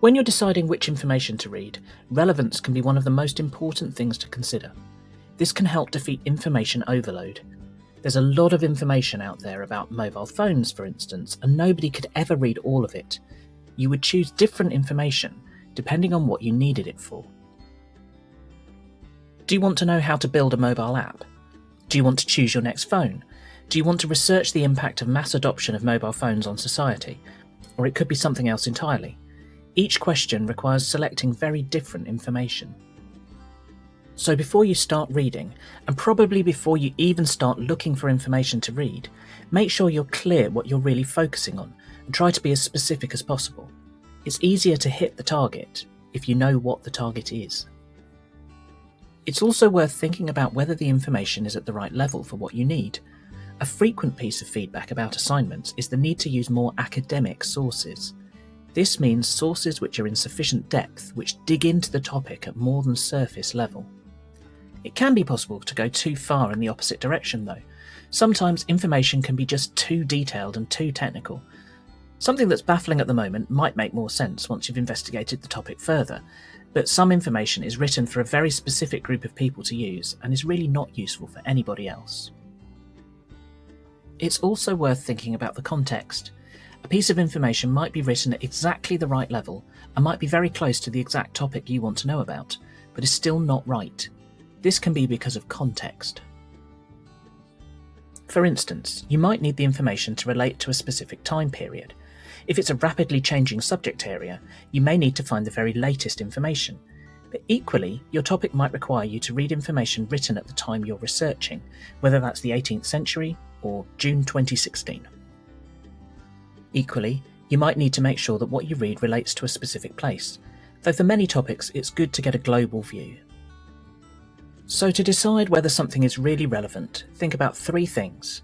When you're deciding which information to read, relevance can be one of the most important things to consider. This can help defeat information overload. There's a lot of information out there about mobile phones, for instance, and nobody could ever read all of it. You would choose different information depending on what you needed it for. Do you want to know how to build a mobile app? Do you want to choose your next phone? Do you want to research the impact of mass adoption of mobile phones on society? Or it could be something else entirely. Each question requires selecting very different information. So before you start reading, and probably before you even start looking for information to read, make sure you're clear what you're really focusing on and try to be as specific as possible. It's easier to hit the target if you know what the target is. It's also worth thinking about whether the information is at the right level for what you need. A frequent piece of feedback about assignments is the need to use more academic sources. This means sources which are in sufficient depth, which dig into the topic at more than surface level. It can be possible to go too far in the opposite direction though. Sometimes information can be just too detailed and too technical. Something that's baffling at the moment might make more sense once you've investigated the topic further, but some information is written for a very specific group of people to use and is really not useful for anybody else. It's also worth thinking about the context. A piece of information might be written at exactly the right level and might be very close to the exact topic you want to know about, but is still not right. This can be because of context. For instance, you might need the information to relate to a specific time period. If it's a rapidly changing subject area, you may need to find the very latest information. But equally, your topic might require you to read information written at the time you're researching, whether that's the 18th century or June 2016. Equally, you might need to make sure that what you read relates to a specific place, though for many topics it's good to get a global view. So to decide whether something is really relevant, think about three things.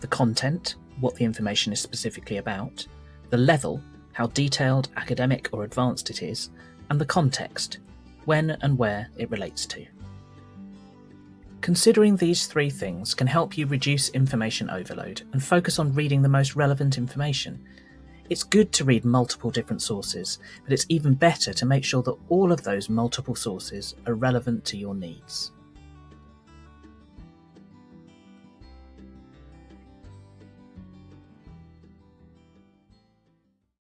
The content, what the information is specifically about, the level, how detailed, academic or advanced it is, and the context, when and where it relates to. Considering these three things can help you reduce information overload and focus on reading the most relevant information. It's good to read multiple different sources, but it's even better to make sure that all of those multiple sources are relevant to your needs.